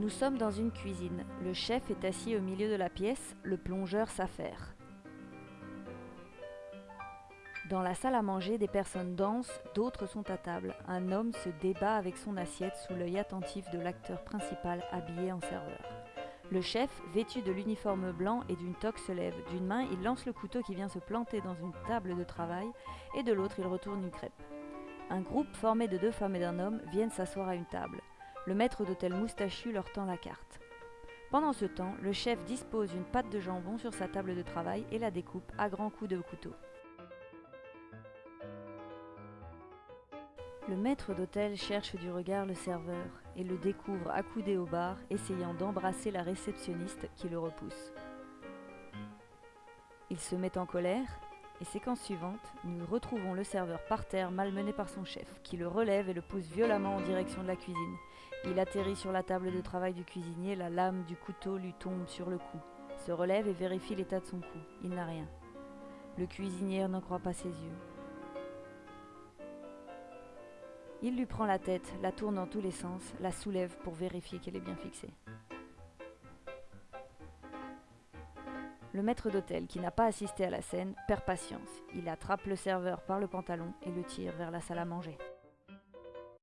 Nous sommes dans une cuisine. Le chef est assis au milieu de la pièce, le plongeur s'affaire. Dans la salle à manger, des personnes dansent, d'autres sont à table. Un homme se débat avec son assiette sous l'œil attentif de l'acteur principal habillé en serveur. Le chef, vêtu de l'uniforme blanc et d'une toque, se lève. D'une main, il lance le couteau qui vient se planter dans une table de travail, et de l'autre, il retourne une crêpe. Un groupe formé de deux femmes et d'un homme viennent s'asseoir à une table. Le maître d'hôtel moustachu leur tend la carte. Pendant ce temps, le chef dispose une pâte de jambon sur sa table de travail et la découpe à grands coups de couteau. Le maître d'hôtel cherche du regard le serveur et le découvre accoudé au bar, essayant d'embrasser la réceptionniste qui le repousse. Il se met en colère et séquence suivante, nous retrouvons le serveur par terre malmené par son chef, qui le relève et le pousse violemment en direction de la cuisine. Il atterrit sur la table de travail du cuisinier, la lame du couteau lui tombe sur le cou, se relève et vérifie l'état de son cou. Il n'a rien. Le cuisinier n'en croit pas ses yeux. Il lui prend la tête, la tourne dans tous les sens, la soulève pour vérifier qu'elle est bien fixée. Le maître d'hôtel, qui n'a pas assisté à la scène, perd patience. Il attrape le serveur par le pantalon et le tire vers la salle à manger.